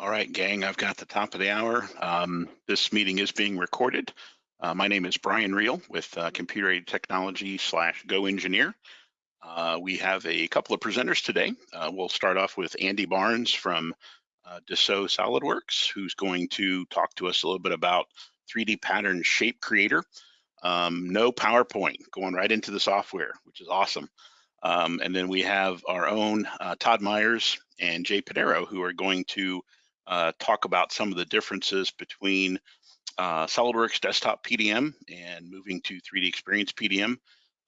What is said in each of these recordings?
All right, gang, I've got the top of the hour. Um, this meeting is being recorded. Uh, my name is Brian Reel with uh, Computer Aided Technology slash GoEngineer. Uh, we have a couple of presenters today. Uh, we'll start off with Andy Barnes from uh, Dassault SolidWorks, who's going to talk to us a little bit about 3D pattern shape creator. Um, no PowerPoint, going right into the software, which is awesome. Um, and then we have our own uh, Todd Myers and Jay Pinero, who are going to uh, talk about some of the differences between uh, SolidWorks Desktop PDM and moving to 3D Experience PDM.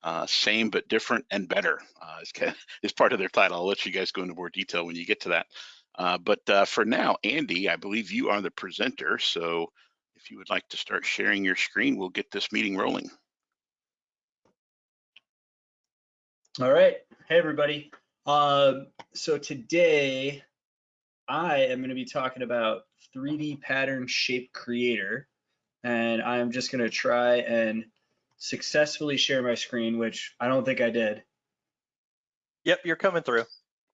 Uh, same but different and better uh, is, is, part of their title. I'll let you guys go into more detail when you get to that. Uh, but uh, for now, Andy, I believe you are the presenter. So if you would like to start sharing your screen, we'll get this meeting rolling. All right. Hey, everybody. Um, so today I am going to be talking about 3D pattern shape creator. And I'm just going to try and successfully share my screen, which I don't think I did. Yep, you're coming through.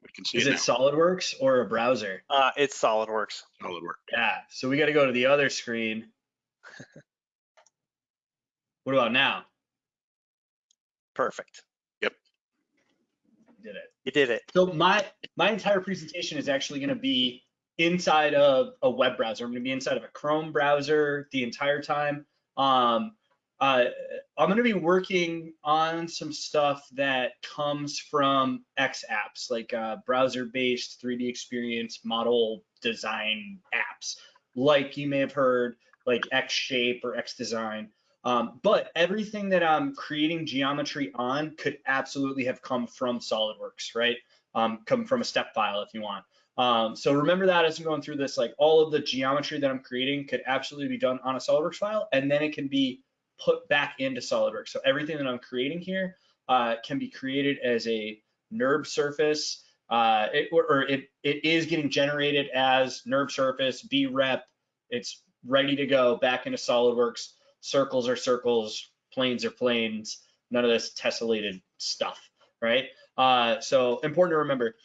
We can see Is it, it SolidWorks or a browser? Uh, it's SolidWorks. SolidWorks. Yeah. So we got to go to the other screen. what about now? Perfect. Yep. Did it. You did it. So my my entire presentation is actually going to be inside of a web browser. I'm going to be inside of a Chrome browser the entire time. Um, uh, I'm going to be working on some stuff that comes from X apps, like uh, browser-based 3D experience model design apps, like you may have heard, like xShape or xDesign. Um, but everything that I'm creating geometry on could absolutely have come from SolidWorks, right? Um, come from a step file if you want. Um, so remember that as I'm going through this, like all of the geometry that I'm creating could absolutely be done on a SolidWorks file, and then it can be put back into SolidWorks. So everything that I'm creating here uh, can be created as a NURB surface, uh, it, or, or it, it is getting generated as NURB surface, BREP, it's ready to go back into SolidWorks circles are circles, planes are planes, none of this tessellated stuff, right? Uh, so important to remember.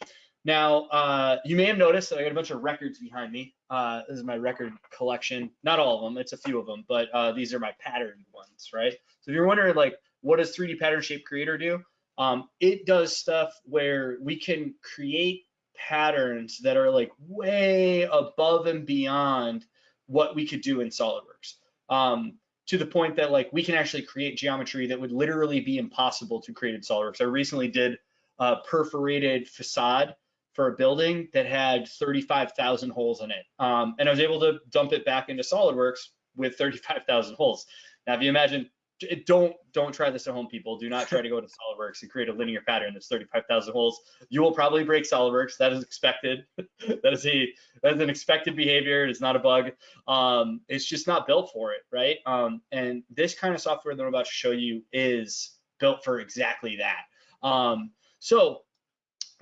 Now, uh, you may have noticed that I got a bunch of records behind me. Uh, this is my record collection. Not all of them, it's a few of them, but uh, these are my patterned ones, right? So if you're wondering like, what does 3D Pattern Shape Creator do? Um, it does stuff where we can create patterns that are like way above and beyond what we could do in SolidWorks. Um, to the point that like we can actually create geometry that would literally be impossible to create in SolidWorks. I recently did a perforated facade for a building that had 35,000 holes in it. Um, and I was able to dump it back into SolidWorks with 35,000 holes. Now, if you imagine don't don't try this at home, people. Do not try to go to SolidWorks and create a linear pattern that's 35,000 holes. You will probably break SolidWorks. That is expected. that is a that is an expected behavior. It's not a bug. Um, it's just not built for it, right? Um, and this kind of software that I'm about to show you is built for exactly that. Um, so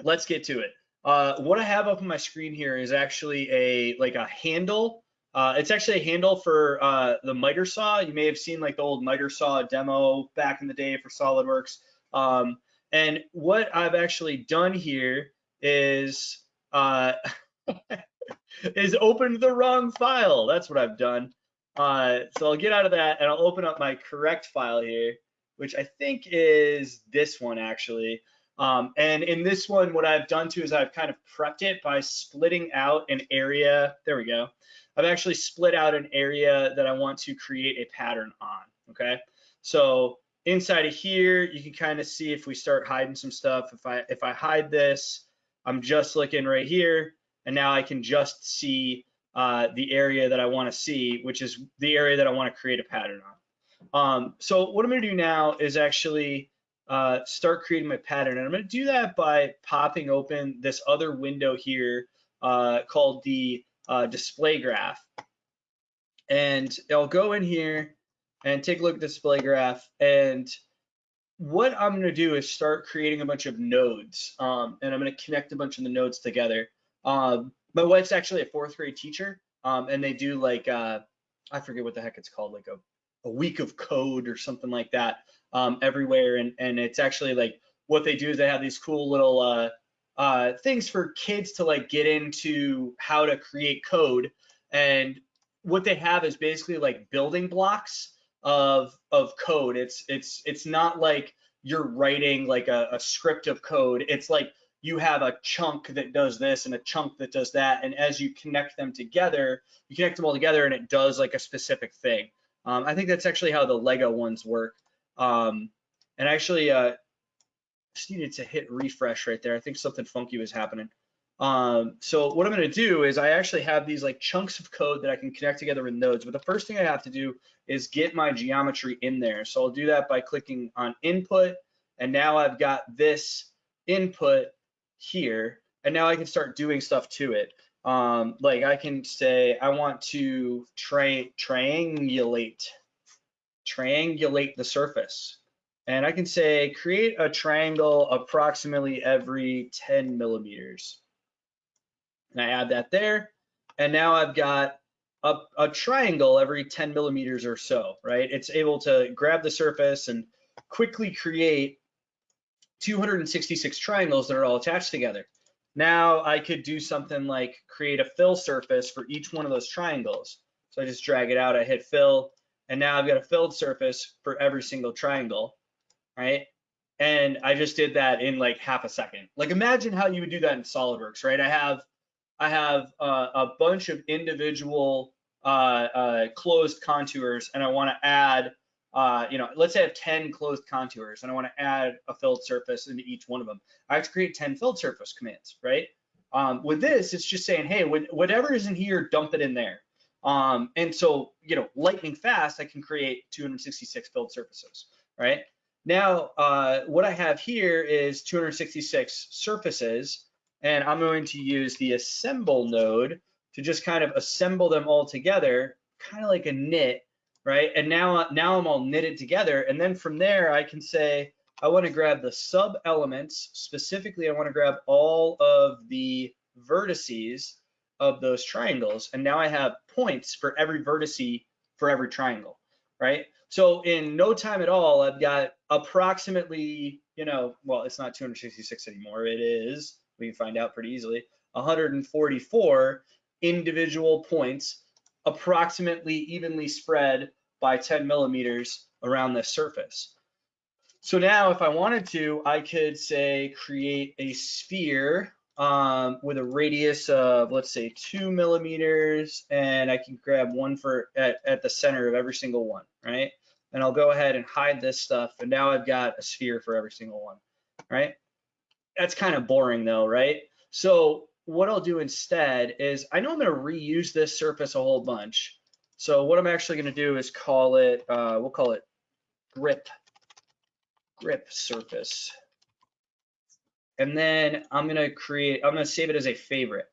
let's get to it. Uh, what I have up on my screen here is actually a like a handle uh, it's actually a handle for uh, the miter saw. You may have seen like the old miter saw demo back in the day for SolidWorks. Um, and what I've actually done here is uh, is opened the wrong file. That's what I've done. Uh, so I'll get out of that and I'll open up my correct file here, which I think is this one actually. Um, and in this one, what I've done too is I've kind of prepped it by splitting out an area. There we go. I've actually split out an area that I want to create a pattern on, okay? So inside of here, you can kind of see if we start hiding some stuff. If I, if I hide this, I'm just looking right here, and now I can just see uh, the area that I want to see, which is the area that I want to create a pattern on. Um, so what I'm going to do now is actually uh, start creating my pattern, and I'm going to do that by popping open this other window here uh, called the uh, display graph. And I'll go in here and take a look at the display graph. And what I'm going to do is start creating a bunch of nodes. Um, and I'm going to connect a bunch of the nodes together. Um, my wife's actually a fourth grade teacher. Um, and they do like, uh, I forget what the heck it's called, like a, a week of code or something like that um, everywhere. And, and it's actually like what they do is they have these cool little uh, uh, things for kids to like get into how to create code. And what they have is basically like building blocks of of code. It's it's it's not like you're writing like a, a script of code. It's like you have a chunk that does this and a chunk that does that. And as you connect them together, you connect them all together and it does like a specific thing. Um, I think that's actually how the Lego ones work. Um, and actually, uh, just needed to hit refresh right there. I think something funky was happening. Um, so what I'm going to do is I actually have these like chunks of code that I can connect together with nodes. But the first thing I have to do is get my geometry in there. So I'll do that by clicking on input. And now I've got this input here. And now I can start doing stuff to it. Um, like I can say, I want to tri triangulate, triangulate the surface. And I can say, create a triangle approximately every 10 millimeters. And I add that there. And now I've got a, a triangle every 10 millimeters or so, right? It's able to grab the surface and quickly create 266 triangles that are all attached together. Now I could do something like create a fill surface for each one of those triangles. So I just drag it out, I hit fill, and now I've got a filled surface for every single triangle, right? And I just did that in like half a second. Like imagine how you would do that in SolidWorks, right? I have I have a bunch of individual uh, uh, closed contours and I wanna add uh, you know, let's say I have 10 closed contours and I want to add a filled surface into each one of them. I have to create 10 filled surface commands, right? Um, with this, it's just saying, hey, whatever is in here, dump it in there. Um, and so, you know, lightning fast, I can create 266 filled surfaces, right? Now, uh, what I have here is 266 surfaces, and I'm going to use the assemble node to just kind of assemble them all together, kind of like a knit, right? And now, uh, now I'm all knitted together. And then from there, I can say, I want to grab the sub elements. Specifically, I want to grab all of the vertices of those triangles. And now I have points for every vertice for every triangle, right? So in no time at all, I've got approximately, you know, well, it's not 266 anymore. It is, we can find out pretty easily, 144 individual points approximately evenly spread by 10 millimeters around the surface. So now if I wanted to, I could say create a sphere um, with a radius of let's say two millimeters and I can grab one for at, at the center of every single one, right? And I'll go ahead and hide this stuff and now I've got a sphere for every single one, right? That's kind of boring though, right? So what I'll do instead is I know I'm going to reuse this surface a whole bunch. So what I'm actually going to do is call it, uh, we'll call it grip, grip surface. And then I'm going to create, I'm going to save it as a favorite.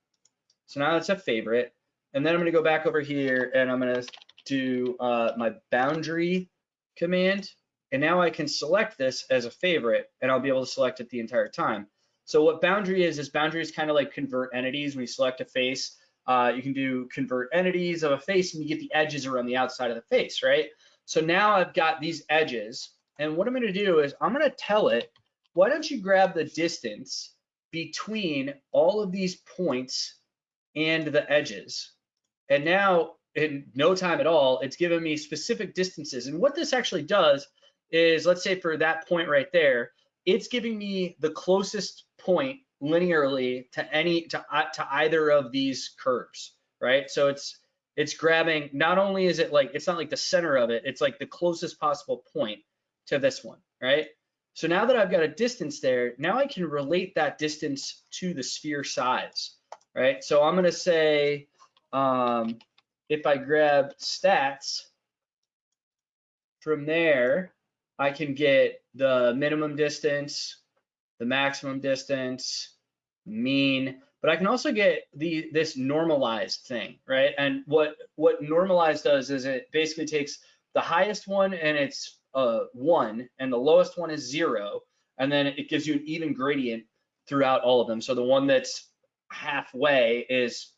So now it's a favorite. And then I'm going to go back over here and I'm going to do uh, my boundary command. And now I can select this as a favorite and I'll be able to select it the entire time. So what boundary is, is boundary is kind of like convert entities. When you select a face, uh, you can do convert entities of a face and you get the edges around the outside of the face, right? So now I've got these edges and what I'm gonna do is I'm gonna tell it, why don't you grab the distance between all of these points and the edges. And now in no time at all, it's giving me specific distances. And what this actually does is, let's say for that point right there, it's giving me the closest point linearly to any to, uh, to either of these curves, right? So it's it's grabbing not only is it like it's not like the center of it, it's like the closest possible point to this one, right? So now that I've got a distance there, now I can relate that distance to the sphere size, right? So I'm gonna say um, if I grab stats from there, I can get the minimum distance, the maximum distance, mean, but I can also get the this normalized thing, right? And what what normalized does is it basically takes the highest one and it's uh, one, and the lowest one is zero, and then it gives you an even gradient throughout all of them. So the one that's halfway is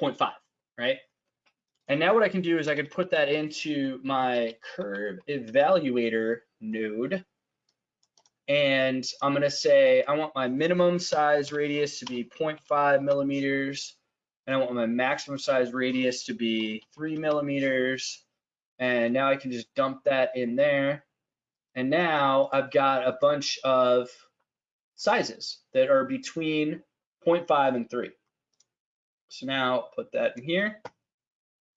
0.5, right? And now what I can do is I can put that into my curve evaluator node. And I'm gonna say, I want my minimum size radius to be 0.5 millimeters. And I want my maximum size radius to be three millimeters. And now I can just dump that in there. And now I've got a bunch of sizes that are between 0.5 and three. So now put that in here.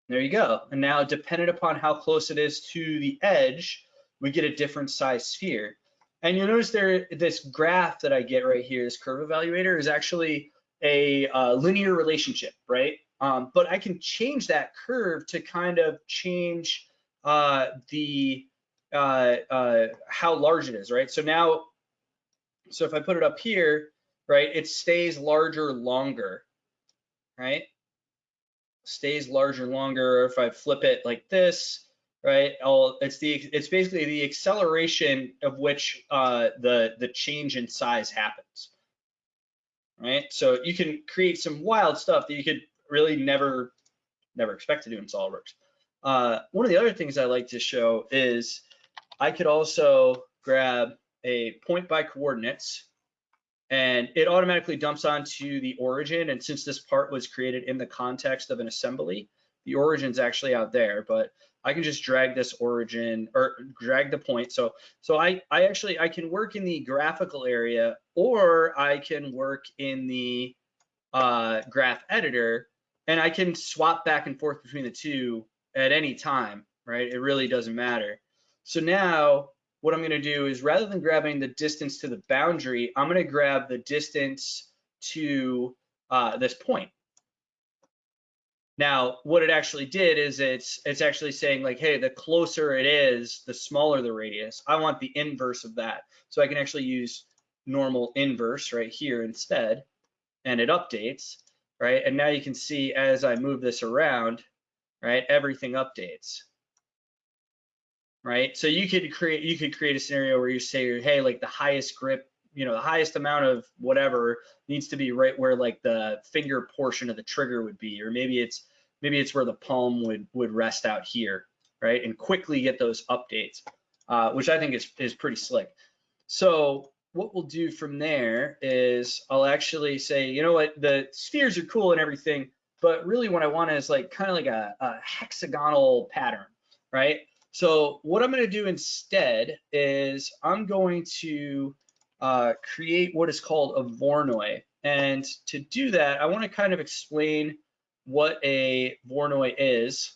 There you go. And now dependent upon how close it is to the edge, we get a different size sphere. And you'll notice there, this graph that I get right here, this curve evaluator is actually a uh, linear relationship, right? Um, but I can change that curve to kind of change uh, the uh, uh, how large it is, right? So now, so if I put it up here, right, it stays larger longer, right? Stays larger longer. If I flip it like this, right, I'll, it's the it's basically the acceleration of which uh, the the change in size happens right? So you can create some wild stuff that you could really never, never expect to do in SolidWorks. Uh, one of the other things I like to show is I could also grab a point by coordinates and it automatically dumps onto the origin. And since this part was created in the context of an assembly, the origin's actually out there, but I can just drag this origin or drag the point. So, so I, I actually, I can work in the graphical area or I can work in the uh, graph editor and I can swap back and forth between the two at any time, right? It really doesn't matter. So now what I'm gonna do is rather than grabbing the distance to the boundary, I'm gonna grab the distance to uh, this point. Now, what it actually did is it's it's actually saying like, hey, the closer it is, the smaller the radius. I want the inverse of that. So I can actually use normal inverse right here instead, and it updates, right? And now you can see as I move this around, right, everything updates. Right. So you could create you could create a scenario where you say, hey, like the highest grip, you know, the highest amount of whatever needs to be right where like the finger portion of the trigger would be, or maybe it's maybe it's where the palm would would rest out here, right? And quickly get those updates, uh, which I think is is pretty slick. So what we'll do from there is I'll actually say, you know what, the spheres are cool and everything, but really what I want is like kind of like a, a hexagonal pattern, right? So what I'm going to do instead is I'm going to uh, create what is called a Voronoi. And to do that, I want to kind of explain what a Voronoi is.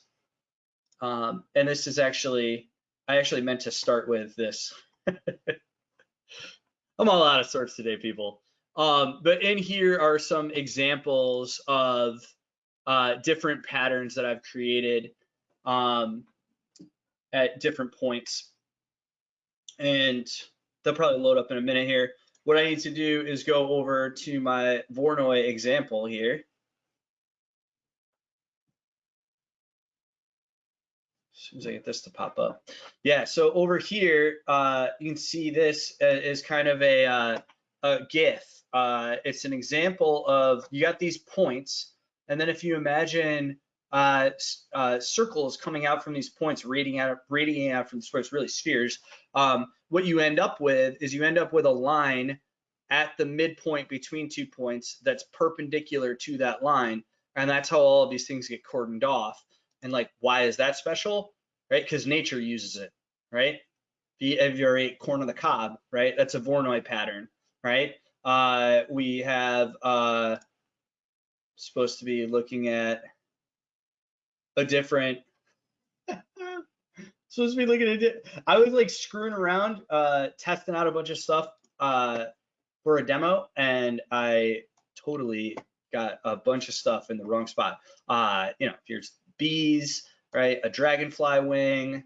Um, and this is actually, I actually meant to start with this. I'm all out of sorts today, people. Um, but in here are some examples of uh, different patterns that I've created um, at different points. And they'll probably load up in a minute here. What I need to do is go over to my Voronoi example here. As soon as I get this to pop up. Yeah, so over here, uh, you can see this is kind of a, uh, a GIF. Uh, it's an example of, you got these points, and then if you imagine uh, uh, circles coming out from these points, radiating out, radiating out from the points, really spheres, um, what you end up with is you end up with a line at the midpoint between two points that's perpendicular to that line. And that's how all of these things get cordoned off. And like, why is that special? Right? Because nature uses it, right? The your corn on the cob, right? That's a Voronoi pattern, right? Uh, we have uh, supposed to be looking at a different supposed to be looking at it. I was like screwing around, uh, testing out a bunch of stuff uh, for a demo, and I totally got a bunch of stuff in the wrong spot. Uh, you know, here's bees, right? A dragonfly wing,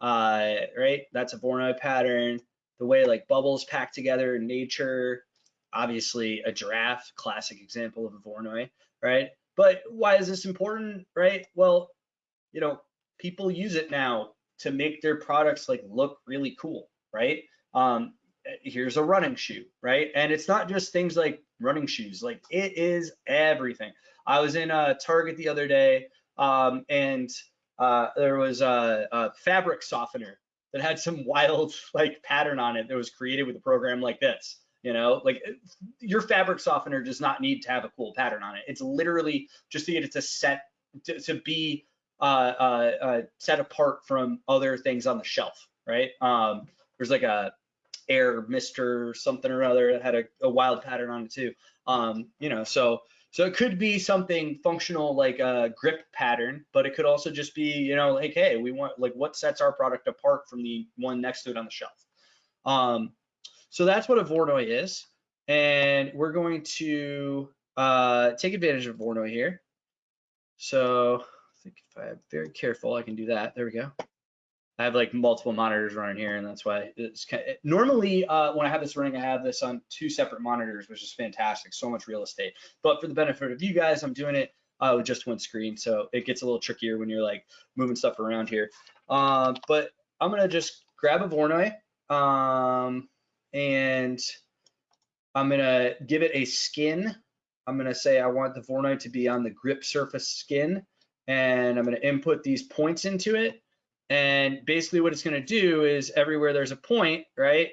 uh, right? That's a Voronoi pattern. The way like bubbles pack together in nature, obviously a giraffe, classic example of a Voronoi, right? But why is this important, right? Well, you know, people use it now to make their products like look really cool, right? Um, here's a running shoe, right? And it's not just things like running shoes, like it is everything. I was in a Target the other day um, and uh, there was a, a, fabric softener that had some wild like pattern on it that was created with a program like this. You know, like your fabric softener does not need to have a cool pattern on it. It's literally just to get it to set to, to be uh, uh, uh, set apart from other things on the shelf, right? Um, there's like a air mister something or other that had a, a wild pattern on it too. Um, you know, so so it could be something functional like a grip pattern, but it could also just be, you know, like, hey, we want like what sets our product apart from the one next to it on the shelf. Um, so that's what a Voronoi is. And we're going to uh, take advantage of Voronoi here. So I think if I'm very careful, I can do that. There we go. I have like multiple monitors running here, and that's why it's kind of, normally uh, when I have this running, I have this on two separate monitors, which is fantastic. So much real estate. But for the benefit of you guys, I'm doing it uh, with just one screen, so it gets a little trickier when you're like moving stuff around here. Um, but I'm gonna just grab a Voronoi, um, and I'm gonna give it a skin. I'm gonna say I want the Voronoi to be on the grip surface skin, and I'm gonna input these points into it and basically what it's going to do is everywhere there's a point, right,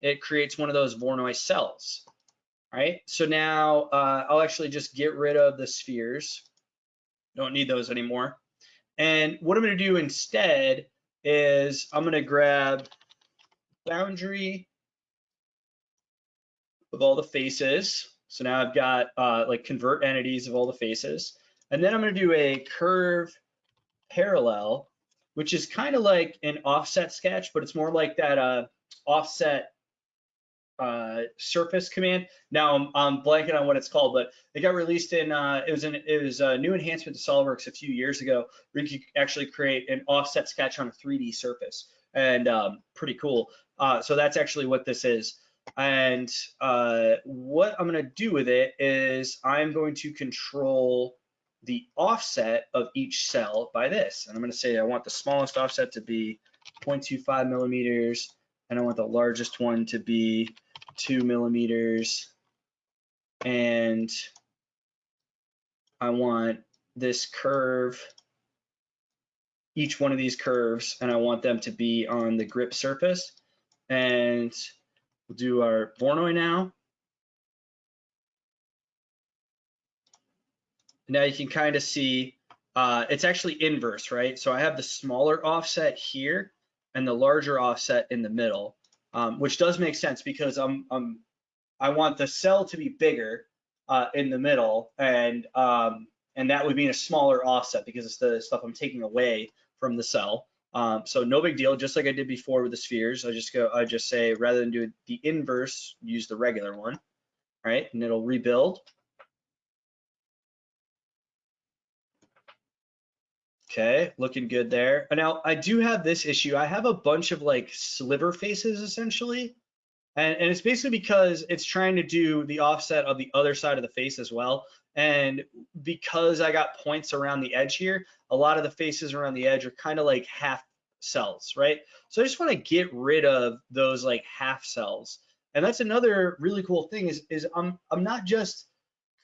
it creates one of those Voronoi cells, right? So now uh, I'll actually just get rid of the spheres. Don't need those anymore. And what I'm to do instead is I'm going to grab boundary of all the faces. So now I've got uh, like convert entities of all the faces. And then I'm going to do a curve parallel which is kind of like an offset sketch, but it's more like that uh, offset uh, surface command. Now I'm, I'm, blanking on what it's called, but it got released in, uh, it was an, it was a new enhancement to SOLIDWORKS a few years ago where you could actually create an offset sketch on a 3D surface and um, pretty cool. Uh, so that's actually what this is. And uh, what I'm gonna do with it is I'm going to control the offset of each cell by this. And I'm going to say I want the smallest offset to be 0.25 millimeters, and I want the largest one to be two millimeters. And I want this curve, each one of these curves, and I want them to be on the grip surface. And we'll do our Voronoi now. now you can kind of see uh, it's actually inverse, right? So I have the smaller offset here and the larger offset in the middle, um, which does make sense because I'm, I'm I want the cell to be bigger uh, in the middle, and um, and that would mean a smaller offset because it's the stuff I'm taking away from the cell. Um, so no big deal, just like I did before with the spheres. I just go, I just say rather than do the inverse, use the regular one, right? And it'll rebuild. Okay, looking good there. Now I do have this issue. I have a bunch of like sliver faces essentially. And, and it's basically because it's trying to do the offset of the other side of the face as well. And because I got points around the edge here, a lot of the faces around the edge are kind of like half cells, right? So I just want to get rid of those like half cells. And that's another really cool thing is, is I'm, I'm not just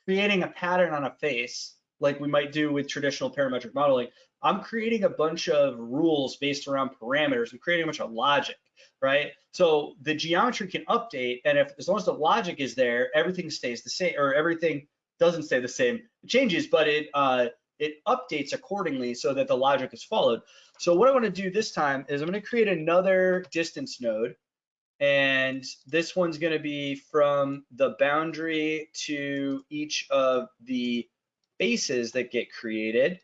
creating a pattern on a face like we might do with traditional parametric modeling. I'm creating a bunch of rules based around parameters. I'm creating a bunch of logic, right? So the geometry can update, and if as long as the logic is there, everything stays the same, or everything doesn't stay the same. It changes, but it uh, it updates accordingly so that the logic is followed. So what I want to do this time is I'm going to create another distance node, and this one's going to be from the boundary to each of the faces that get created.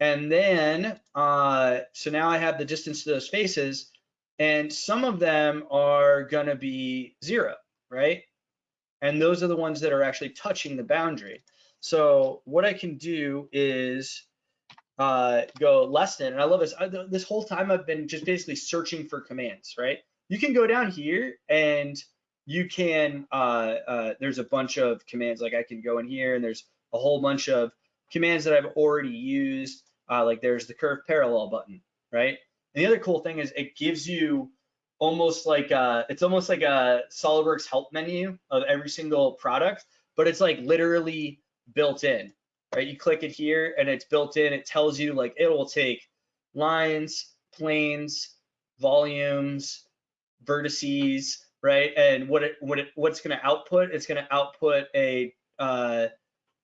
And then, uh, so now I have the distance to those faces, and some of them are gonna be zero, right? And those are the ones that are actually touching the boundary. So what I can do is uh, go less than, and I love this, I, this whole time I've been just basically searching for commands, right? You can go down here and you can, uh, uh, there's a bunch of commands, like I can go in here and there's a whole bunch of commands that I've already used. Uh, like there's the curve parallel button, right? And the other cool thing is it gives you almost like a, it's almost like a SolidWorks help menu of every single product, but it's like literally built in, right? You click it here and it's built in. It tells you like it will take lines, planes, volumes, vertices, right? And what it, what it, what's gonna output, it's gonna output a, uh,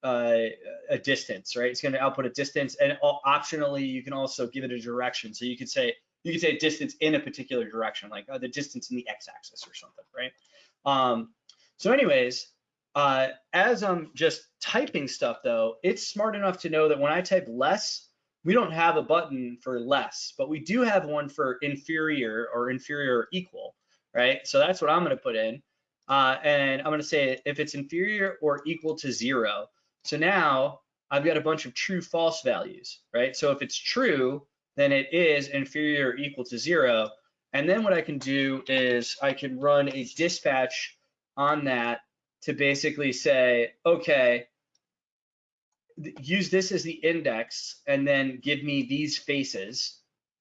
uh, a distance, right? It's gonna output a distance and optionally, you can also give it a direction. So you could say, you could say distance in a particular direction, like uh, the distance in the x-axis or something, right? Um, so anyways, uh, as I'm just typing stuff though, it's smart enough to know that when I type less, we don't have a button for less, but we do have one for inferior or inferior or equal, right? So that's what I'm gonna put in. Uh, and I'm gonna say if it's inferior or equal to zero. So now I've got a bunch of true false values, right? So if it's true, then it is inferior or equal to zero. And then what I can do is I can run a dispatch on that to basically say, okay, use this as the index and then give me these faces.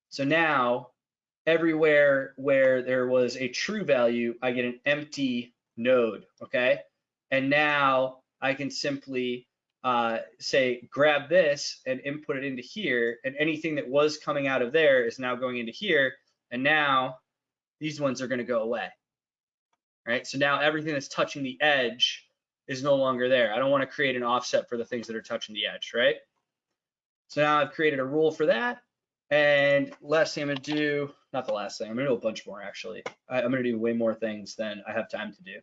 So now everywhere where there was a true value, I get an empty node, okay? And now I can simply uh, say, grab this and input it into here, and anything that was coming out of there is now going into here, and now these ones are gonna go away. Right, so now everything that's touching the edge is no longer there. I don't wanna create an offset for the things that are touching the edge, right? So now I've created a rule for that, and last thing I'm gonna do, not the last thing, I'm gonna do a bunch more actually. I, I'm gonna do way more things than I have time to do.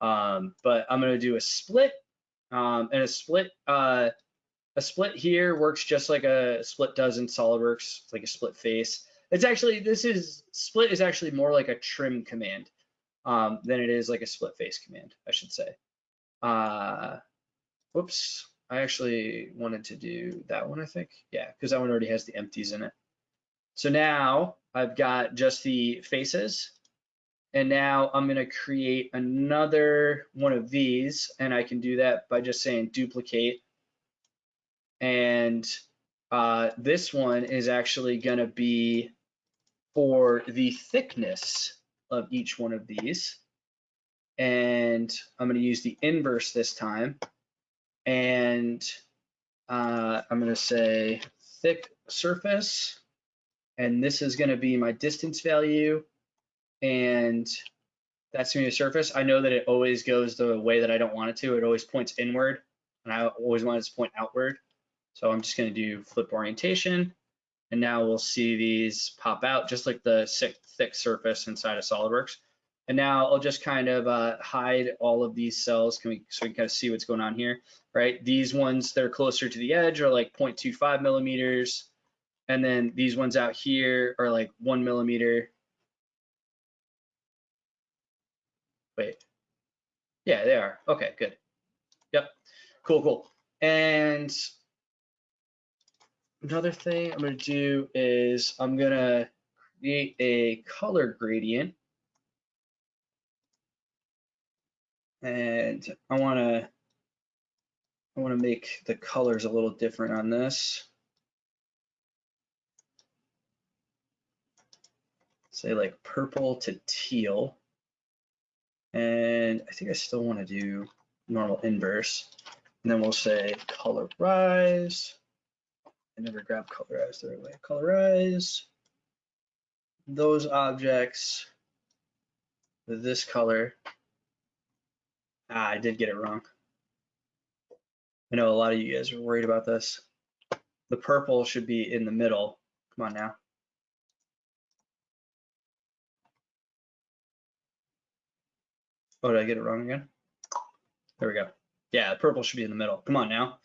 Um, but I'm gonna do a split um, and a split, uh, a split here works just like a split does in SolidWorks, like a split face. It's actually, this is, split is actually more like a trim command um, than it is like a split face command, I should say. Uh, whoops, I actually wanted to do that one, I think. Yeah, because that one already has the empties in it. So now I've got just the faces. And now I'm gonna create another one of these, and I can do that by just saying duplicate. And uh, this one is actually gonna be for the thickness of each one of these. And I'm gonna use the inverse this time. And uh, I'm gonna say thick surface. And this is gonna be my distance value and that's gonna be a surface. I know that it always goes the way that I don't want it to. It always points inward, and I always want it to point outward. So I'm just gonna do flip orientation, and now we'll see these pop out just like the thick, surface inside of SolidWorks. And now I'll just kind of uh, hide all of these cells can we, so we can kind of see what's going on here, right? These ones that are closer to the edge are like 0.25 millimeters. And then these ones out here are like one millimeter. Wait. Yeah, they are. Okay, good. Yep. Cool, cool. And another thing I'm gonna do is I'm gonna create a color gradient. And I wanna I wanna make the colors a little different on this. Say like purple to teal. And I think I still want to do normal inverse. And then we'll say colorize. I never grab colorize the right way. Colorize those objects with this color. Ah, I did get it wrong. I know a lot of you guys are worried about this. The purple should be in the middle. Come on now. Oh, did I get it wrong again? There we go. Yeah, the purple should be in the middle. Come on now.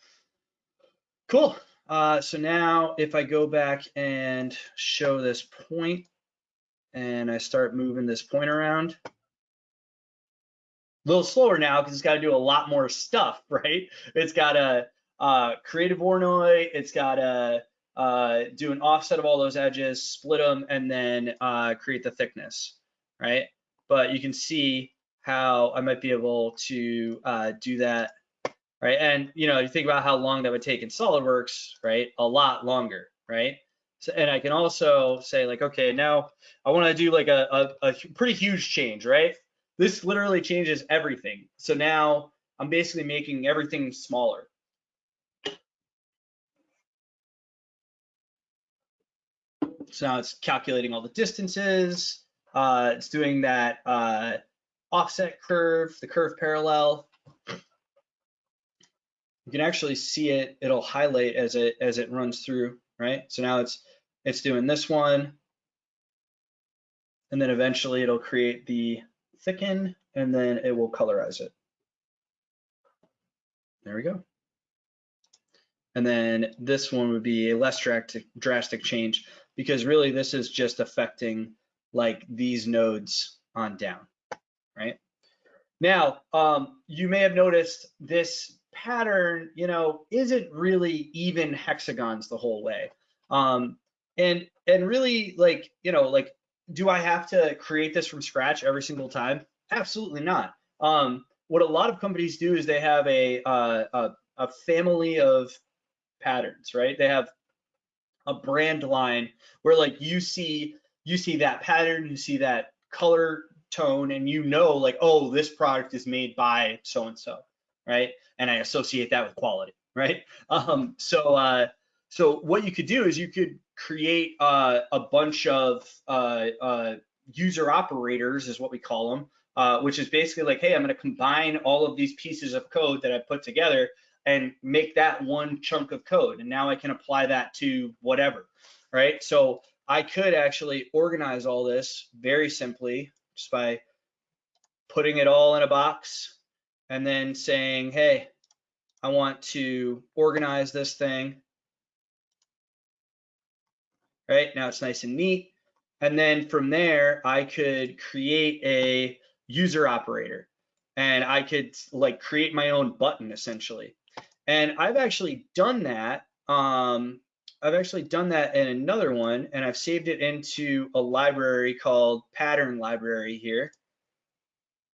Cool. Uh, so now if I go back and show this point and I start moving this point around, a little slower now because it's got to do a lot more stuff, right? It's got to uh, create a Voronoi, it's got to uh, do an offset of all those edges, split them, and then uh, create the thickness, right? But you can see how I might be able to uh, do that, right? And you know, you think about how long that would take in SolidWorks, right? A lot longer, right? So, and I can also say like, okay, now I want to do like a, a, a pretty huge change, right? This literally changes everything. So now I'm basically making everything smaller. So now it's calculating all the distances. Uh, it's doing that uh, offset curve, the curve parallel. You can actually see it, it'll highlight as it as it runs through, right? So now it's it's doing this one. And then eventually it'll create the thicken and then it will colorize it. There we go. And then this one would be a less drastic, drastic change because really this is just affecting like these nodes on down, right? Now, um, you may have noticed this pattern, you know, isn't really even hexagons the whole way. Um, and, and really like, you know, like, do I have to create this from scratch every single time? Absolutely not. Um, what a lot of companies do is they have a, uh, a, a family of patterns, right? They have a brand line where like you see you see that pattern, you see that color tone, and you know like, oh, this product is made by so and so, right? And I associate that with quality, right? Um, so uh, so what you could do is you could create uh, a bunch of uh, uh, user operators, is what we call them, uh, which is basically like, hey, I'm going to combine all of these pieces of code that I put together and make that one chunk of code. And now I can apply that to whatever, right? So I could actually organize all this very simply just by putting it all in a box and then saying, hey, I want to organize this thing. Right now it's nice and neat. And then from there, I could create a user operator and I could like create my own button essentially. And I've actually done that. Um, I've actually done that in another one and I've saved it into a library called pattern library here.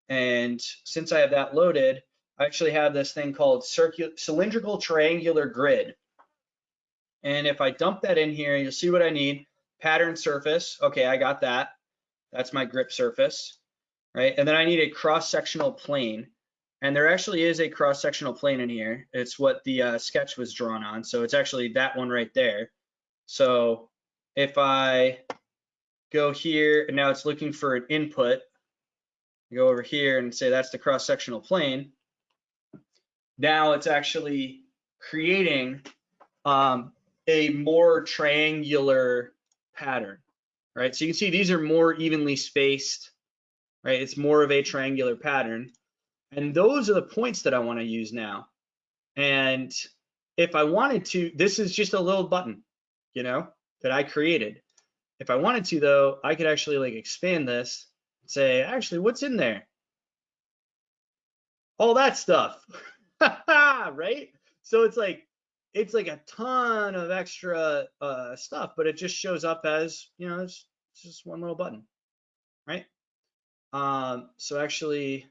And since I have that loaded, I actually have this thing called cylindrical triangular grid. And if I dump that in here, you'll see what I need. Pattern surface. Okay, I got that. That's my grip surface, right? And then I need a cross-sectional plane. And there actually is a cross-sectional plane in here. It's what the uh, sketch was drawn on. So it's actually that one right there. So if I go here and now it's looking for an input, go over here and say that's the cross-sectional plane. Now it's actually creating um, a more triangular pattern, right? So you can see these are more evenly spaced, right? It's more of a triangular pattern. And those are the points that I want to use now. And if I wanted to, this is just a little button, you know, that I created. If I wanted to though, I could actually like expand this, say, actually, what's in there? All that stuff, right? So it's like, it's like a ton of extra uh, stuff, but it just shows up as, you know, it's, it's just one little button, right? Um, so actually,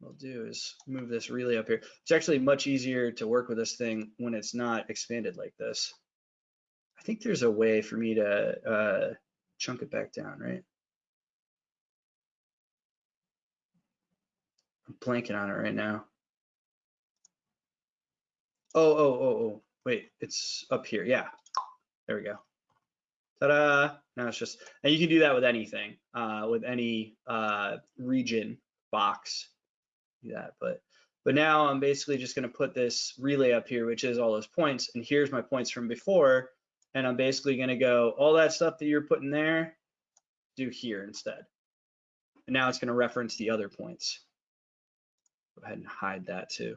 what I'll do is move this really up here. It's actually much easier to work with this thing when it's not expanded like this. I think there's a way for me to uh, chunk it back down, right? Blanking on it right now. Oh, oh, oh, oh, wait, it's up here. Yeah, there we go. Ta-da! Now it's just, and you can do that with anything, uh, with any uh, region box do that. But but now I'm basically just going to put this relay up here, which is all those points. And here's my points from before. And I'm basically going to go all that stuff that you're putting there, do here instead. And now it's going to reference the other points. Go ahead and hide that too.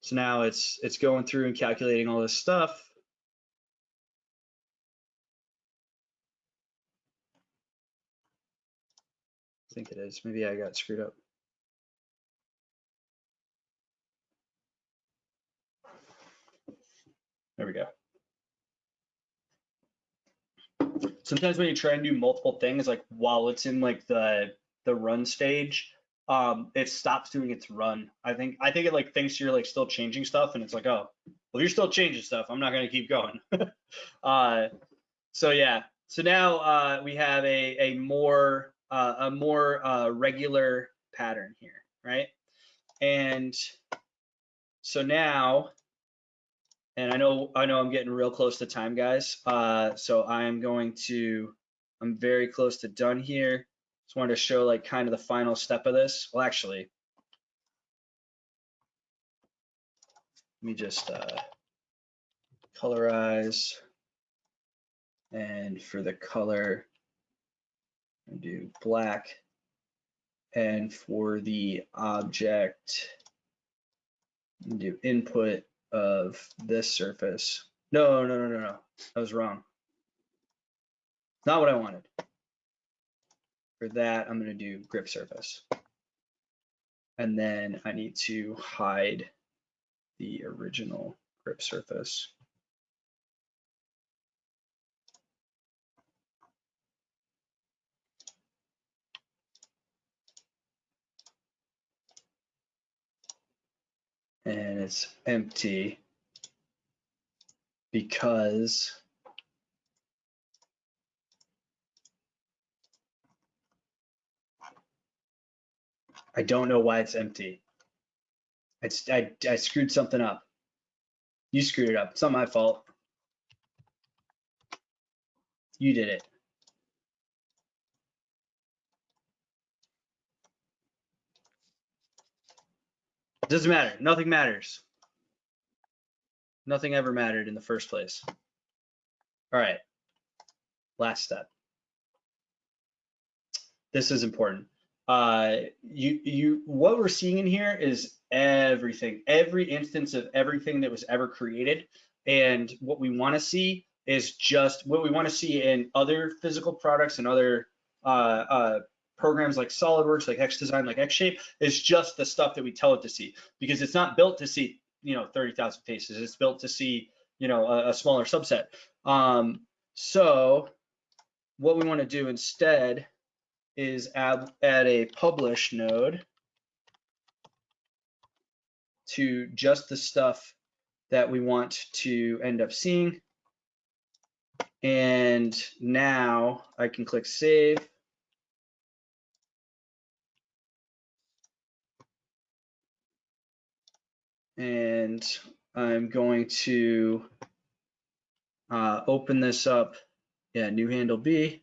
So now it's it's going through and calculating all this stuff. I think it is. Maybe I got screwed up. There we go. Sometimes when you try and do multiple things, like while it's in like the the run stage, um, it stops doing its run. I think I think it like thinks you're like still changing stuff, and it's like, oh, well, you're still changing stuff. I'm not gonna keep going. uh, so yeah. So now uh, we have a a more uh, a more uh, regular pattern here, right? And so now and I know, I know I'm getting real close to time, guys. Uh, so I'm going to, I'm very close to done here. Just wanted to show like kind of the final step of this. Well, actually, let me just, uh, colorize. And for the color, I do black. And for the object, do input of this surface. No, no, no, no, no. I was wrong. Not what I wanted. For that, I'm gonna do grip surface. And then I need to hide the original grip surface. and it's empty because I don't know why it's empty. It's, I, I screwed something up. You screwed it up. It's not my fault. You did it. Doesn't matter. Nothing matters. Nothing ever mattered in the first place. All right. Last step. This is important. Uh, you, you, what we're seeing in here is everything, every instance of everything that was ever created. And what we want to see is just what we want to see in other physical products and other uh, uh, programs like SolidWorks, like xDesign, like xShape, is just the stuff that we tell it to see because it's not built to see, you know, 30,000 faces. It's built to see, you know, a, a smaller subset. Um, so what we want to do instead is add, add a publish node to just the stuff that we want to end up seeing. And now I can click save. and I'm going to uh, open this up. Yeah, new handle B.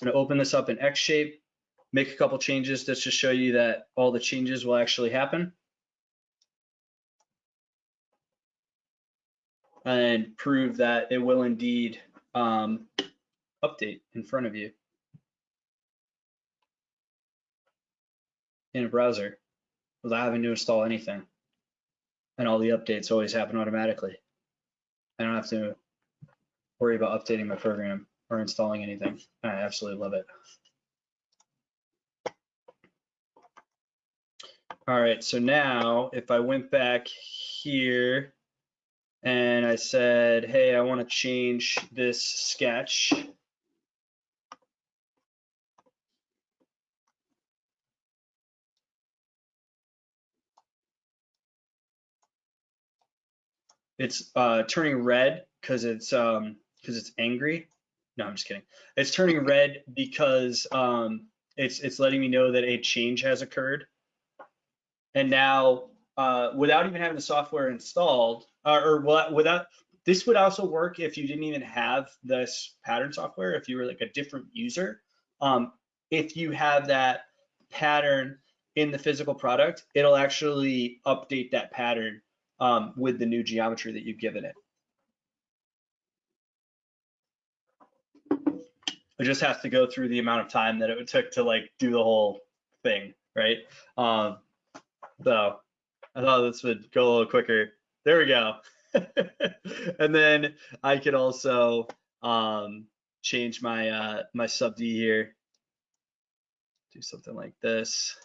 I'm going to open this up in xShape, make a couple changes just to show you that all the changes will actually happen. And prove that it will indeed um, update in front of you in a browser without having to install anything and all the updates always happen automatically. I don't have to worry about updating my program or installing anything. I absolutely love it. All right, so now if I went back here and I said, hey, I want to change this sketch. It's uh, turning red because it's um because it's angry. No, I'm just kidding. It's turning red because um it's it's letting me know that a change has occurred. And now uh, without even having the software installed, uh, or without this would also work if you didn't even have this pattern software. If you were like a different user, um, if you have that pattern in the physical product, it'll actually update that pattern um, with the new geometry that you've given it. It just has to go through the amount of time that it would took to like do the whole thing, right? Um, so I thought this would go a little quicker. There we go. and then I could also um, change my uh, my sub D here. Do something like this.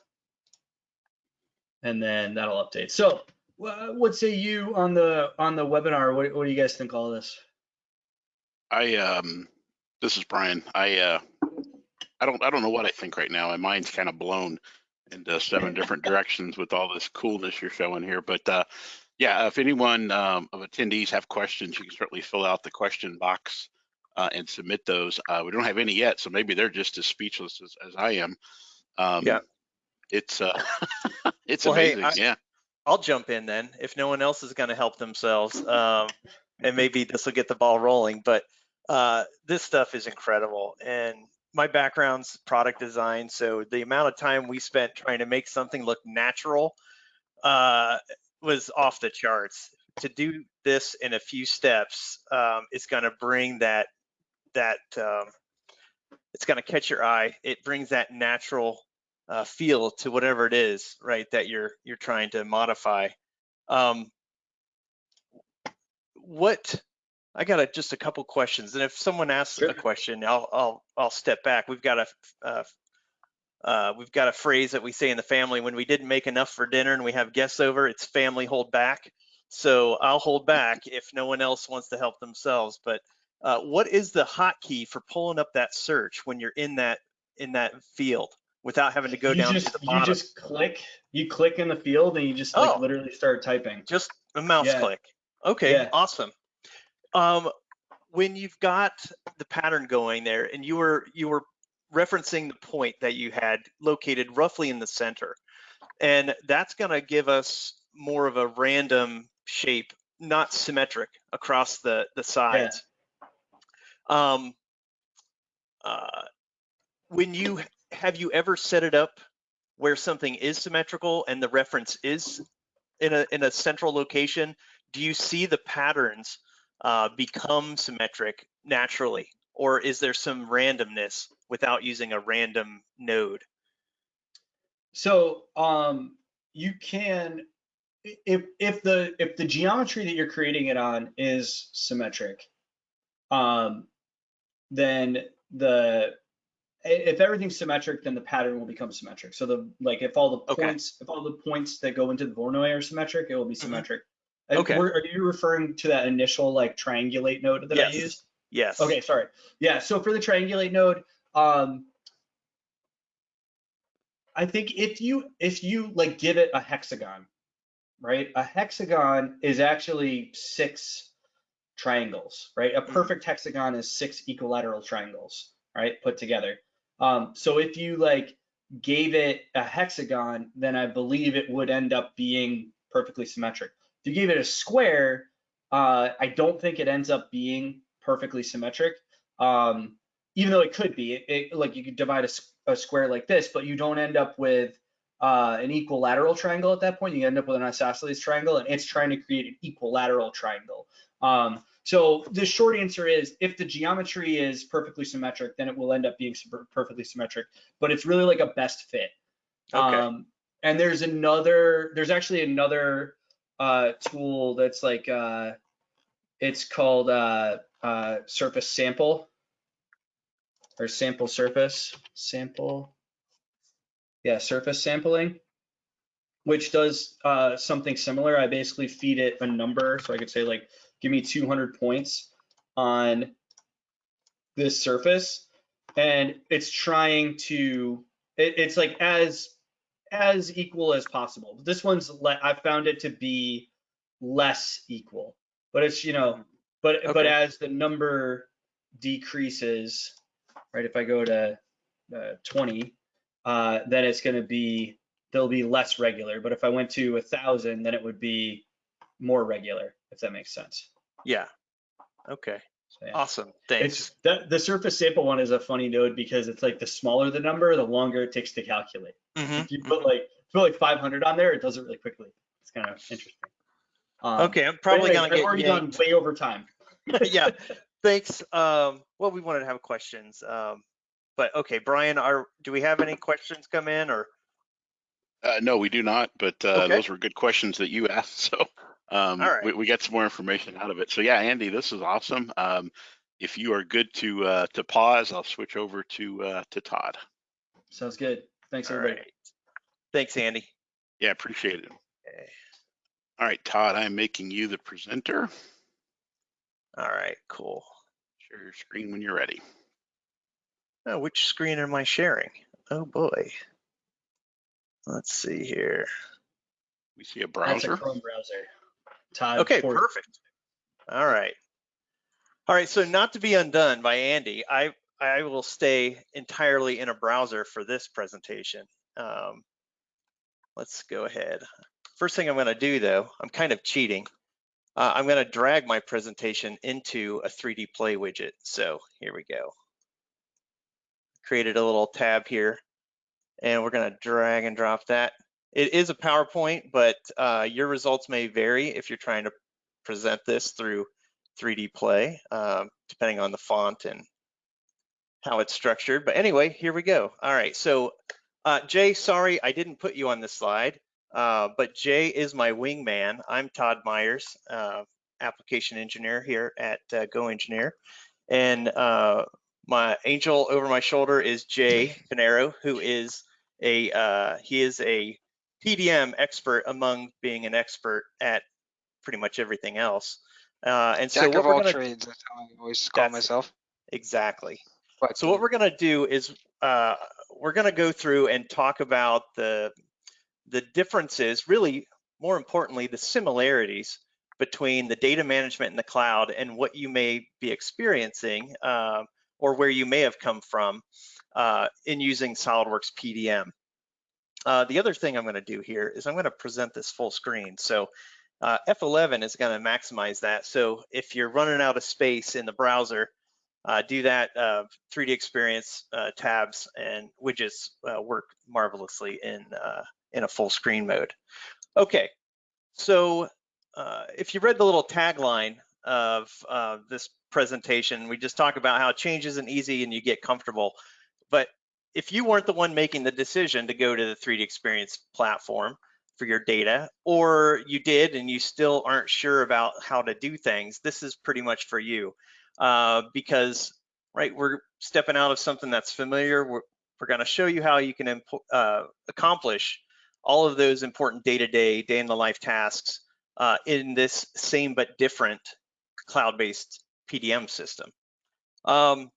And then that'll update. So what say you on the on the webinar? What, what do you guys think all this? I um, this is Brian. I uh, I don't I don't know what I think right now. My mind's kind of blown into seven different directions with all this coolness you're showing here. But uh, yeah, if anyone um, of attendees have questions, you can certainly fill out the question box uh, and submit those. Uh, we don't have any yet, so maybe they're just as speechless as, as I am. Um, Yeah. It's uh, it's Well, hey, amazing. I- yeah. I'll jump in then if no one else is going to help themselves. Um, and maybe this will get the ball rolling. But uh, this stuff is incredible. And my background's product design. So the amount of time we spent trying to make something look natural uh, was off the charts. To do this in a few steps um, is going to bring that that um, it's going to catch your eye. It brings that natural uh, feel to whatever it is, right? That you're you're trying to modify. Um, what I got a, just a couple questions, and if someone asks Sure. a question, I'll I'll I'll step back. We've got a uh, uh, we've got a phrase that we say in the family when we didn't make enough for dinner and we have guests over. It's family hold back. So I'll hold back if no one else wants to help themselves. But uh, what is the hotkey for pulling up that search when you're in that in that field without having to go you down just, to the bottom? You just click, you click in the field and you just like Oh. literally start typing. Just a mouse Yeah. click. Okay, Yeah. awesome. Um, when you've got the pattern going there, and you were you were referencing the point that you had located roughly in the center, and that's going to give us more of a random shape, not symmetric across the the sides. Um, uh, when you have you ever set it up where something is symmetrical and the reference is in a in a central location? Do you see the patterns uh, become symmetric naturally, or is there some randomness without using a random node? So um, you can, if if the if the geometry that you're creating it on is symmetric, um, then the if everything's symmetric, then the pattern will become symmetric. So the like if all the Okay. points if all the points that go into the Voronoi are symmetric, it will be symmetric. And Okay. were- Are you referring to that initial like triangulate node that I used? Yes. Okay, sorry. Yeah, so for the triangulate node, um, I think if you if you like give it a hexagon, right? A hexagon is actually six triangles, right? A Mhm. perfect hexagon is six equilateral triangles, right? Put together. Um, so if you like gave it a hexagon, then I believe it would end up being perfectly symmetric. If you gave it a square, uh, I don't think it ends up being perfectly symmetric. Um, even though it could be, it, it- like you could divide a square like this, but you don't end up with uh, an equilateral triangle at that point. You end up with an isosceles triangle, and it's trying to create an equilateral triangle. Um, so the short answer is, if the geometry is perfectly symmetric, then it will end up being perfectly symmetric. But it's really like a best fit. Okay. Um, and there's another, there's actually another uh, tool that's like, uh, it's called uh, uh, surface sample or sample surface sample. Yeah, surface sampling, which does uh, something similar. I basically feed it a number, so I could say like, give me 200 points on this surface, and it's trying to, it, it's like as as equal as possible. This one's I found it to be less equal, but it's you know, but but as the number decreases, right? If I go to uh, 20, uh, then it's going to be they'll be less regular. But if I went to a thousand, then it would be more regular, if that makes sense. Yeah. Okay. So, yeah. Awesome. Thanks. It's the, the surface sample one is a funny node because it's like the smaller the number, the longer it takes to calculate. Mhm, If you put like put like 500 on there, it does it really quickly. It's kind of interesting. Um, Okay, I'm probably anyways, gonna I've get already yanked. gone way over time. yeah, thanks. Um, well, we wanted to have questions, um, but okay, Brian, are do we have any questions come in or? Uh, no, we do not, but uh, Okay. those were good questions that you asked. So um, All right. we, we got some more information out of it. So yeah, Andy, this is awesome. Um, if you are good to uh, to pause, I'll switch over to uh, to Todd. Sounds good. Thanks All everybody. right. Thanks, Andy. Yeah, appreciate it. Okay. All right, Todd, I'm making you the presenter. All right, cool. Share your screen when you're ready. Oh, which screen am I sharing? Oh boy. Let's see here. We see a browser. That's a. Chrome browser. Todd. Okay, Ford. perfect. All right. All right, so not to be undone by Andy, I, I will stay entirely in a browser for this presentation. Um, let's go ahead. first thing I'm gonna do though, I'm kind of cheating. Uh, I'm gonna drag my presentation into a 3D Play widget. So here we go. Created a little tab here and we're gonna drag and drop that. It is a PowerPoint, but uh, your results may vary if you're trying to present this through 3D Play, um, depending on the font and how it's structured. But anyway, here we go. All right, so uh, Jay, sorry, I didn't put you on this slide, uh, but Jay is my wingman. I'm Todd Myers, uh, application engineer here at uh, GoEngineer. And uh, my angel over my shoulder is Jay Pinero, who is a, uh, he is a PDM expert among being an expert at pretty much everything else. Uh, and so Jack what of we're all gonna, trades, that's how I always call myself. exactly. But So what we're gonna do is uh, we're gonna go through and talk about the the differences, really more importantly, the similarities between the data management in the cloud and what you may be experiencing um, or where you may have come from uh, in using SolidWorks PDM. Uh, the other thing I'm gonna do here is I'm gonna present this full screen. So uh, F11 is gonna maximize that. So if you're running out of space in the browser, uh, do that uh, 3D experience uh, tabs and widgets uh, work marvelously in uh, in a full screen mode. Okay, so uh, if you read the little tagline of uh, this presentation, we just talk about how change isn't easy and you get comfortable. But if you weren't the one making the decision to go to the 3D experience platform for your data, or you did and you still aren't sure about how to do things, this is pretty much for you. Uh, because right we're stepping out of something that's familiar. We're, we're going to show you how you can uh, accomplish all of those important day-to-day day in the life tasks uh, in this same but different cloud-based pdm system. Um,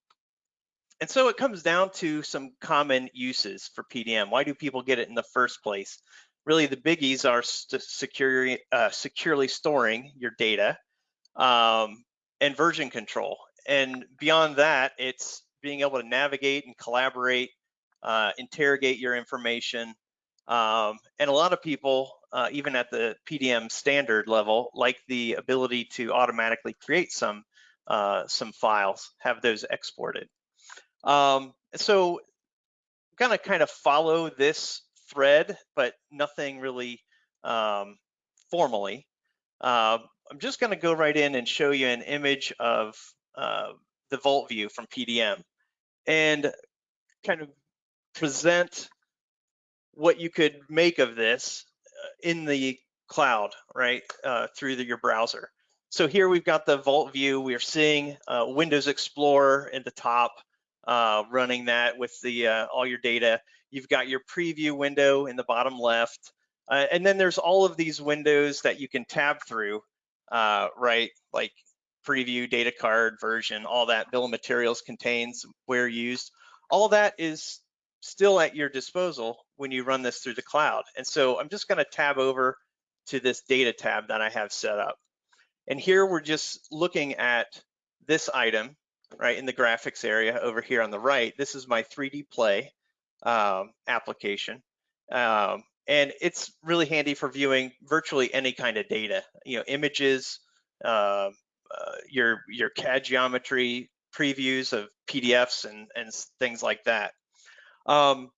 and so it comes down to some common uses for pdm why do people get it in the first place really the biggies are securely, uh, securely storing your data um, and version control. And beyond that, it's being able to navigate and collaborate, uh, interrogate your information. Um, and a lot of people, uh, even at the PDM standard level, like the ability to automatically create some uh, some files, have those exported. Um, so gonna kind of follow this thread, but nothing really um, formally. Uh, I'm just going to go right in and show you an image of uh, the Vault view from PDM and kind of present what you could make of this uh, in the cloud, right, uh, through the, your browser. So here we've got the Vault view. We're seeing uh, Windows Explorer at the top, uh, running that with the uh, all your data. You've got your preview window in the bottom left. Uh, and then there's all of these windows that you can tab through uh, right? Like preview, data card, version, all that bill of materials contains, where used. All that is still at your disposal when you run this through the cloud. And so I'm just gonna tab over to this data tab that I have set up. And here we're just looking at this item, right, in the graphics area over here on the right. This is my 3D Play um, application. Um, and it's really handy for viewing virtually any kind of data, you know, images, uh, uh, your your CAD geometry previews of PDFs and and things like that. Um,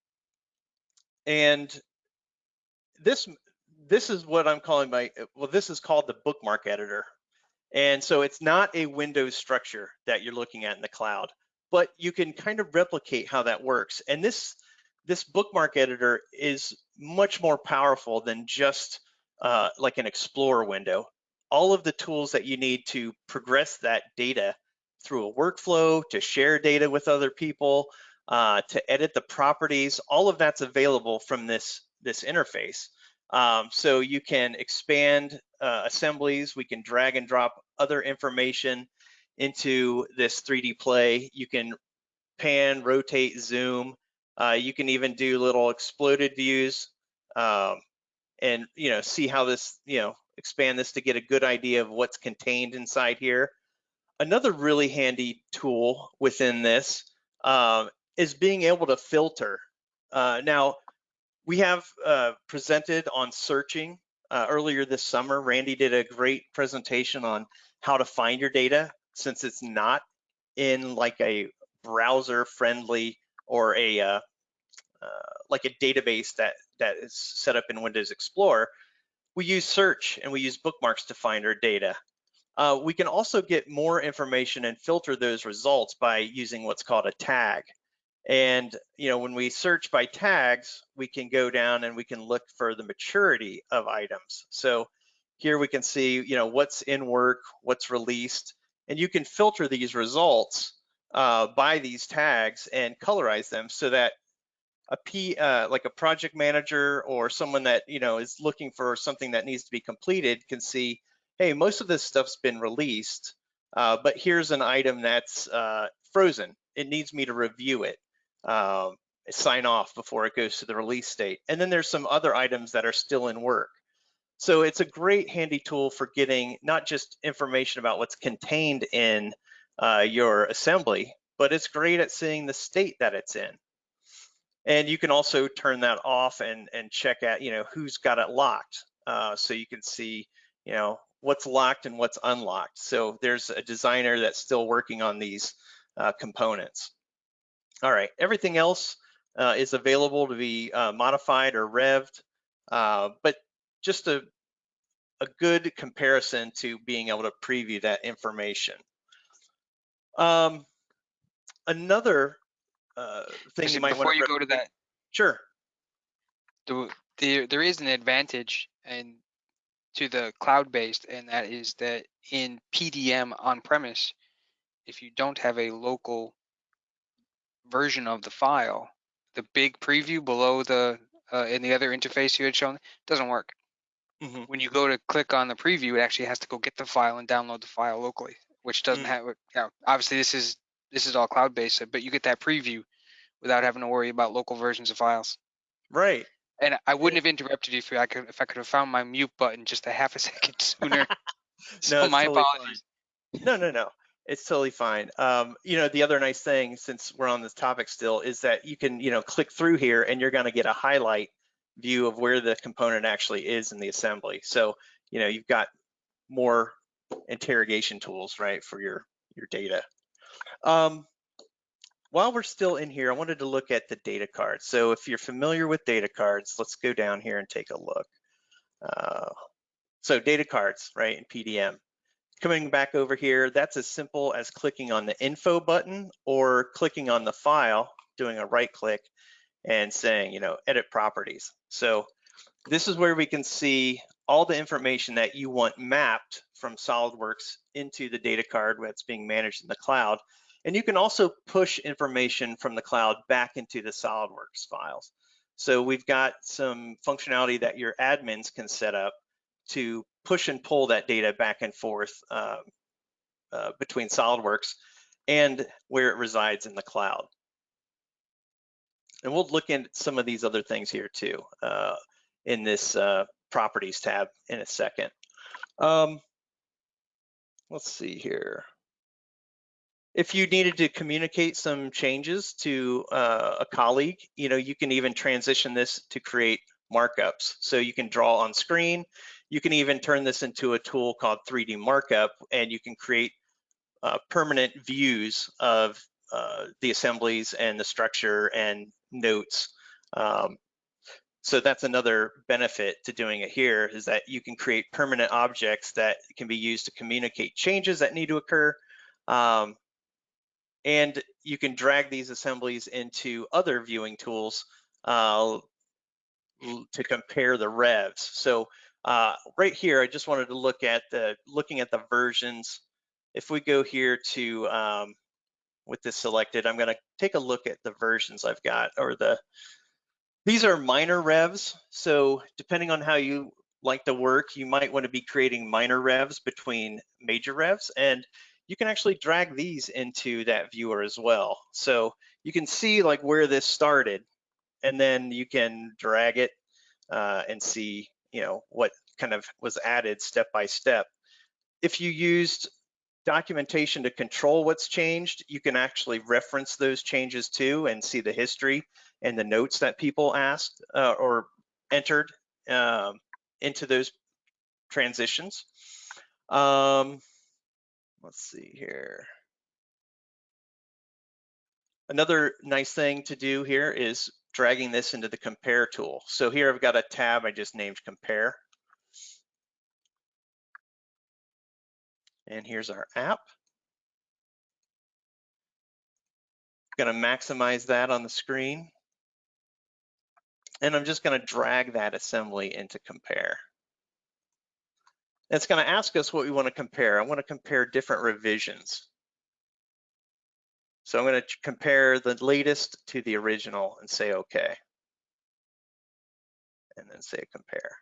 and this this is what I'm calling my well, this is called the bookmark editor. And so it's not a Windows structure that you're looking at in the cloud, but you can kind of replicate how that works. And this this bookmark editor is much more powerful than just uh, like an Explorer window. All of the tools that you need to progress that data through a workflow, to share data with other people, uh, to edit the properties, all of that's available from this, this interface. Um, so you can expand uh, assemblies, we can drag and drop other information into this 3D play. You can pan, rotate, zoom, uh, you can even do little exploded views um, and, you know, see how this, you know, expand this to get a good idea of what's contained inside here. Another really handy tool within this um, is being able to filter. Uh, now, we have uh, presented on searching uh, earlier this summer. Randy did a great presentation on how to find your data since it's not in like a browser friendly or a uh, uh, like a database that that is set up in Windows Explorer. We use search and we use bookmarks to find our data. Uh, we can also get more information and filter those results by using what's called a tag. And you know, when we search by tags, we can go down and we can look for the maturity of items. So here we can see, you know, what's in work, what's released, and you can filter these results uh, by these tags and colorize them so that a P, uh, like a project manager or someone that you know is looking for something that needs to be completed can see, hey, most of this stuff's been released, uh, but here's an item that's uh, frozen. It needs me to review it, um, sign off before it goes to the release state. And then there's some other items that are still in work. So it's a great handy tool for getting not just information about what's contained in uh, your assembly, but it's great at seeing the state that it's in. And you can also turn that off and, and check at, you know, who's got it locked. Uh, so you can see, you know, what's locked and what's unlocked. So there's a designer that's still working on these uh, components. All right, everything else uh, is available to be uh, modified or revved, uh, but just a, a good comparison to being able to preview that information. Um, another uh, thing you might want to- before you go to that, Sure. the, there there is an advantage and to the cloud based, and that is that in PDM on premise, if you don't have a local version of the file, the big preview below the uh, in the other interface you had shown doesn't work. hmm When you go to click on the preview, it actually has to go get the file and download the file locally, which doesn't Mm. have. You know, obviously, this is this is all cloud based, but you get that preview without having to worry about local versions of files. Right. And I wouldn't have interrupted you if I could if I could have found my mute button just a half a second sooner. so it's my totally fine. apologies. No, no, no. It's totally fine. Um, you know, the other nice thing, since we're on this topic still, is that you can, you know, click through here and you're going to get a highlight view of where the component actually is in the assembly. So, you know, you've got more interrogation tools, right, for your your data. Um, while we're still in here, I wanted to look at the data cards. So if you're familiar with data cards, let's go down here and take a look. Uh, so data cards, right, in PDM. Coming back over here, that's as simple as clicking on the info button or clicking on the file, doing a right click and saying, you know, edit properties. So this is where we can see all the information that you want mapped from SolidWorks into the data card that's being managed in the cloud. And you can also push information from the cloud back into the SolidWorks files. So we've got some functionality that your admins can set up to push and pull that data back and forth uh, uh, between SolidWorks and where it resides in the cloud. And we'll look into some of these other things here too uh, in this uh, properties tab in a second. Um, let's see here. If you needed to communicate some changes to uh, a colleague, you know, you can even transition this to create markups. So you can draw on screen. You can even turn this into a tool called 3D Markup, and you can create uh, permanent views of uh, the assemblies and the structure and notes. Um, so that's another benefit to doing it here is that you can create permanent objects that can be used to communicate changes that need to occur. Um, and you can drag these assemblies into other viewing tools uh, to compare the revs. So uh, right here, I just wanted to look at the looking at the versions. If we go here to um, with this selected, I'm going to take a look at the versions I've got or the these are minor revs. So depending on how you like to work, you might want to be creating minor revs between major revs and you can actually drag these into that viewer as well. So you can see like where this started and then you can drag it uh, and see, you know, what kind of was added step by step. If you used documentation to control what's changed, you can actually reference those changes too and see the history and the notes that people asked uh, or entered um, into those transitions. Um, let's see here. Another nice thing to do here is dragging this into the compare tool. So here I've got a tab I just named compare. And here's our app. Gonna maximize that on the screen. And I'm just gonna drag that assembly into compare. It's gonna ask us what we wanna compare. I wanna compare different revisions. So I'm gonna compare the latest to the original and say okay. And then say compare.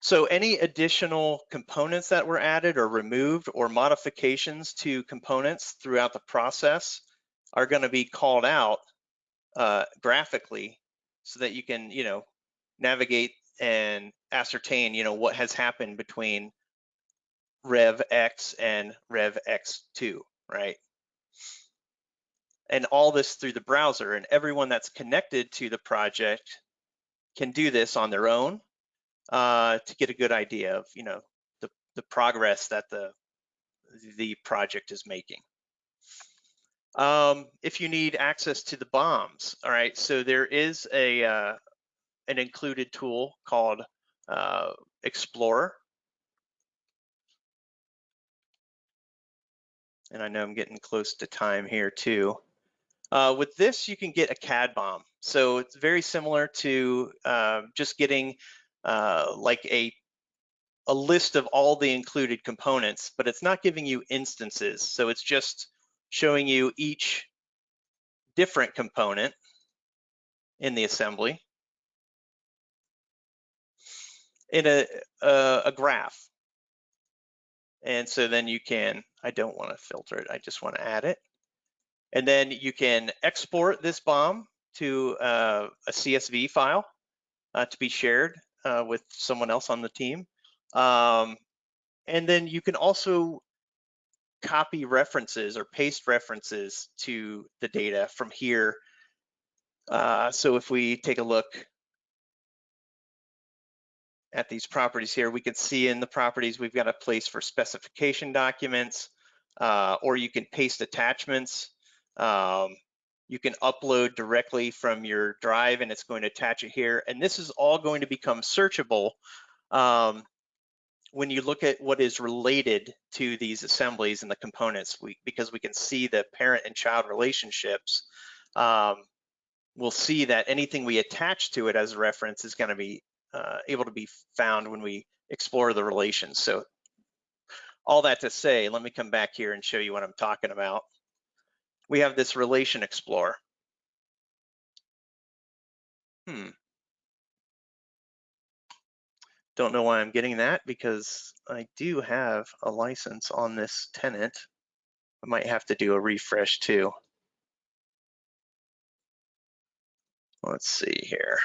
So any additional components that were added or removed or modifications to components throughout the process are going to be called out uh, graphically so that you can, you know, navigate and ascertain, you know, what has happened between Rev X and Rev X2, right? And all this through the browser and everyone that's connected to the project can do this on their own uh, to get a good idea of, you know, the, the progress that the, the project is making. Um, if you need access to the BOMs, all right, so there is a uh, an included tool called uh, Explorer. And I know I'm getting close to time here too. Uh, with this, you can get a CAD BOM. So it's very similar to uh, just getting uh, like a a list of all the included components, but it's not giving you instances. So it's just showing you each different component in the assembly in a, a, a graph. And so then you can, I don't want to filter it, I just want to add it. And then you can export this BOM to uh, a CSV file uh, to be shared uh, with someone else on the team. Um, and then you can also copy references or paste references to the data from here. Uh, so if we take a look at these properties here, we can see in the properties we've got a place for specification documents, uh, or you can paste attachments. Um, you can upload directly from your drive and it's going to attach it here. And this is all going to become searchable um, when you look at what is related to these assemblies and the components, we, because we can see the parent and child relationships, um, we'll see that anything we attach to it as a reference is gonna be uh, able to be found when we explore the relations. So all that to say, let me come back here and show you what I'm talking about. We have this relation explorer. Hmm. Don't know why I'm getting that because I do have a license on this tenant. I might have to do a refresh too. Let's see here.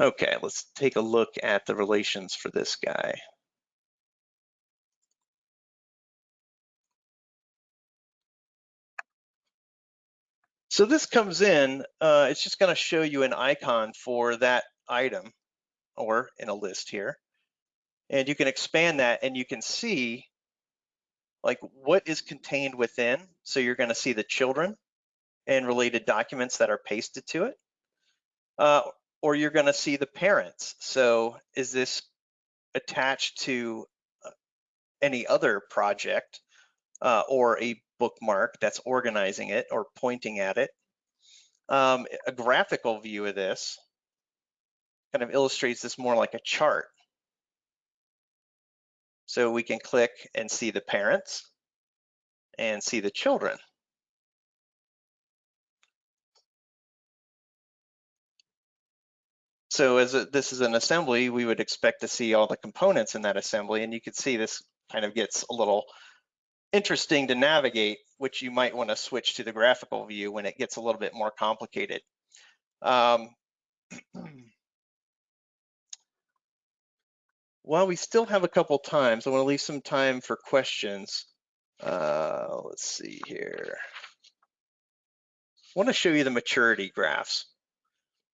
Okay, let's take a look at the relations for this guy. So this comes in, uh, it's just gonna show you an icon for that item or in a list here. And you can expand that and you can see like what is contained within. So you're gonna see the children and related documents that are pasted to it. Uh, or you're gonna see the parents. So is this attached to uh, any other project uh, or a bookmark that's organizing it or pointing at it. Um, a graphical view of this kind of illustrates this more like a chart. So we can click and see the parents and see the children. So as a, this is an assembly, we would expect to see all the components in that assembly, and you can see this kind of gets a little interesting to navigate, which you might want to switch to the graphical view when it gets a little bit more complicated. Um, while we still have a couple times, I want to leave some time for questions. Uh, let's see here. I want to show you the maturity graphs.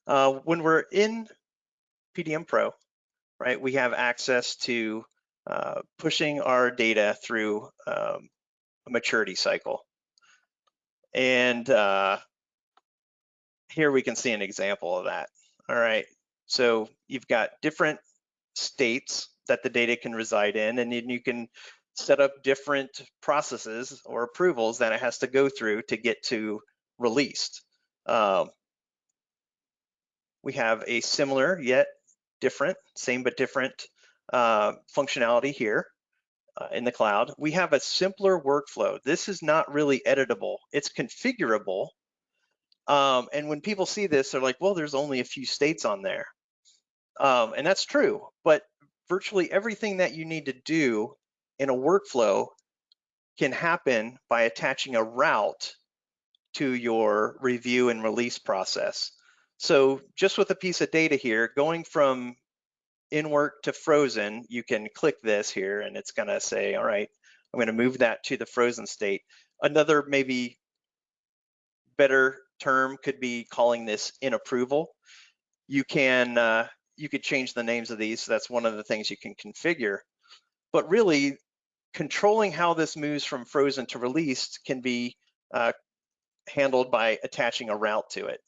Uh, when we're in PDM Pro, right, we have access to uh, pushing our data through um, a maturity cycle. And uh, here we can see an example of that. All right, so you've got different states that the data can reside in, and then you can set up different processes or approvals that it has to go through to get to released. Um, we have a similar yet different, same but different uh, functionality here uh, in the cloud. We have a simpler workflow. This is not really editable. It's configurable. Um, and when people see this, they're like, well, there's only a few states on there. Um, and that's true, but virtually everything that you need to do in a workflow can happen by attaching a route to your review and release process. So just with a piece of data here, going from in work to frozen, you can click this here and it's gonna say, all right, I'm gonna move that to the frozen state. Another maybe better term could be calling this in approval. You can, uh, you could change the names of these. So that's one of the things you can configure. But really, controlling how this moves from frozen to released can be uh, handled by attaching a route to it.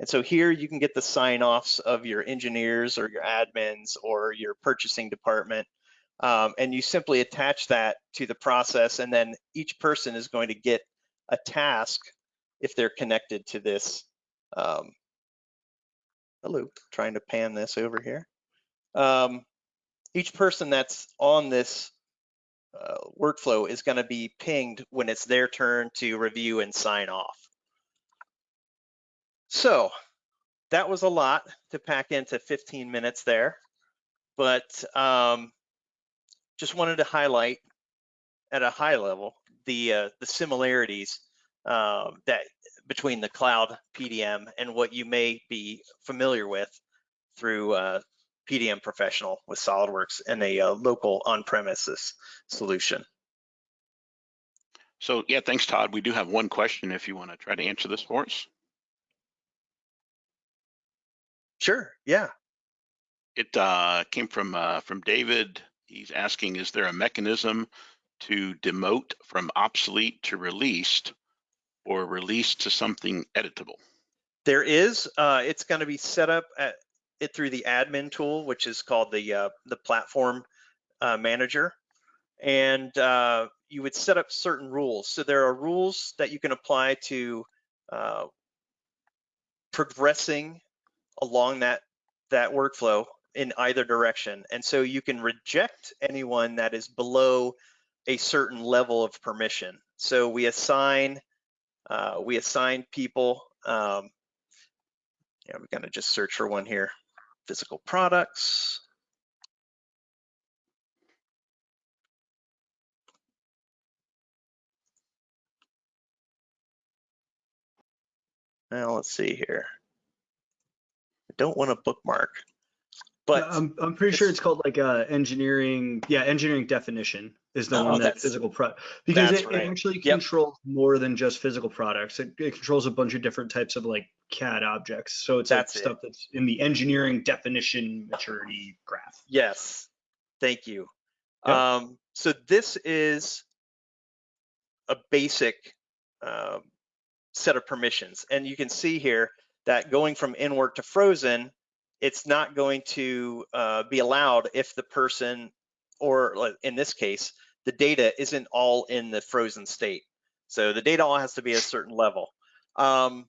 And so here you can get the sign offs of your engineers or your admins or your purchasing department. Um, and you simply attach that to the process and then each person is going to get a task if they're connected to this. Um, hello, trying to pan this over here. Um, each person that's on this uh, workflow is going to be pinged when it's their turn to review and sign off. So that was a lot to pack into 15 minutes there, but um, just wanted to highlight at a high level the uh, the similarities uh, that between the cloud PDM and what you may be familiar with through uh, PDM Professional with SolidWorks and a uh, local on-premises solution. So yeah, thanks, Todd. We do have one question if you want to try to answer this for us. Sure, yeah. It uh, came from uh, from David. He's asking, is there a mechanism to demote from obsolete to released or released to something editable? There is. Uh, it's going to be set up at it through the admin tool, which is called the uh, the platform uh, manager, and uh, you would set up certain rules. So there are rules that you can apply to uh, progressing along that that workflow in either direction, and so you can reject anyone that is below a certain level of permission. So we assign uh, we assign people. Um, yeah, we're gonna just search for one here. Physical products. Now let's see here. Don't want to bookmark, but I'm, I'm pretty sure it's- it's called like uh, engineering. Yeah, engineering definition is the Oh, one that physical pro because it, right. it actually Yep. controls more than just physical products. It, it controls a bunch of different types of like CAD objects. So it's like That's it. stuff that's in the engineering definition maturity graph. Yes, thank you. Yep. Um, so this is a basic um, set of permissions. And you can see here that going from in work to frozen, it's not going to uh, be allowed if the person, or in this case, the data isn't all in the frozen state. So the data all has to be a certain level. Um,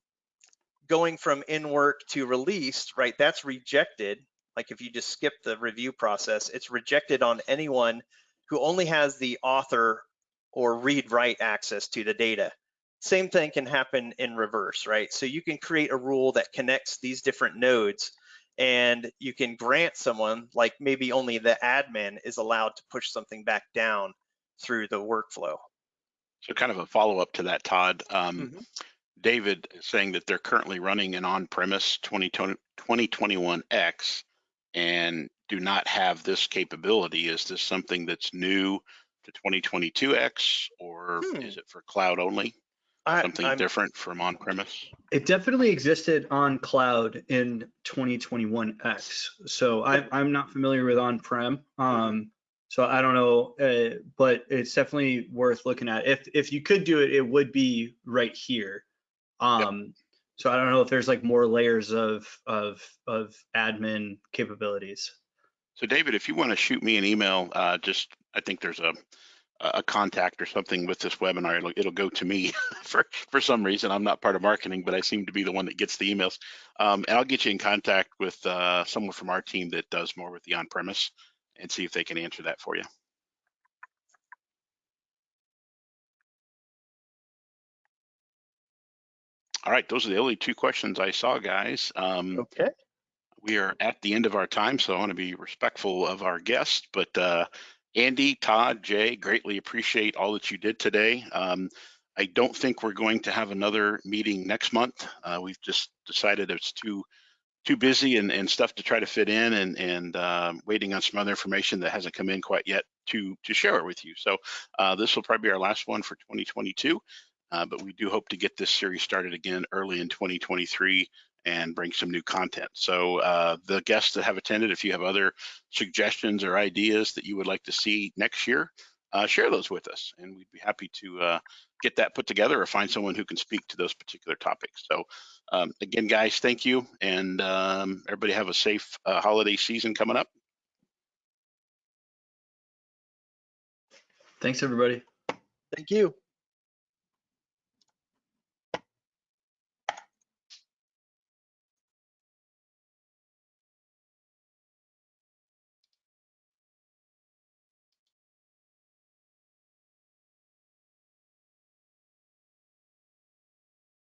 going from in work to released, right, that's rejected like if you just skip the review process, it's rejected on anyone who only has the author or read write access to the data. Same thing can happen in reverse, right? So you can create a rule that connects these different nodes and you can grant someone like maybe only the admin is allowed to push something back down through the workflow. So kind of a follow up to that, Todd. Um, Mhm. David is saying that they're currently running an on-premise 2021X and do not have this capability. Is this something that's new to 2022X or Hmm. is it for cloud only? I, Something I'm- different from on-premise? It definitely existed on cloud in 2021X. So I, I'm not familiar with on-prem. Um, so I don't know, uh, but it's definitely worth looking at. If, if you could do it, it would be right here. Um, so I don't know if there's like more layers of, of, of admin capabilities. So David, if you want to shoot me an email, uh, just, I think there's a, a contact or something with this webinar, it'll, it'll go to me for, for some reason. I'm not part of marketing, but I seem to be the one that gets the emails. Um, and I'll get you in contact with, uh, someone from our team that does more with the on-premise and see if they can answer that for you. All right, those are the only two questions I saw, guys. Um, okay. we are at the end of our time, so I want to be respectful of our guests. But uh, Andy, Todd, Jay, greatly appreciate all that you did today. Um, I don't think we're going to have another meeting next month. Uh, we've just decided it's too too busy and, and stuff to try to fit in, and and um, waiting on some other information that hasn't come in quite yet to to share it with you. So uh, this will probably be our last one for 2022. Uh, but we do hope to get this series started again early in 2023 and bring some new content. So uh, the guests that have attended, if you have other suggestions or ideas that you would like to see next year, uh, share those with us, and we'd be happy to uh, get that put together or find someone who can speak to those particular topics. So um, again, guys, thank you, and um, everybody have a safe uh, holiday season coming up. Thanks, everybody. Thank you.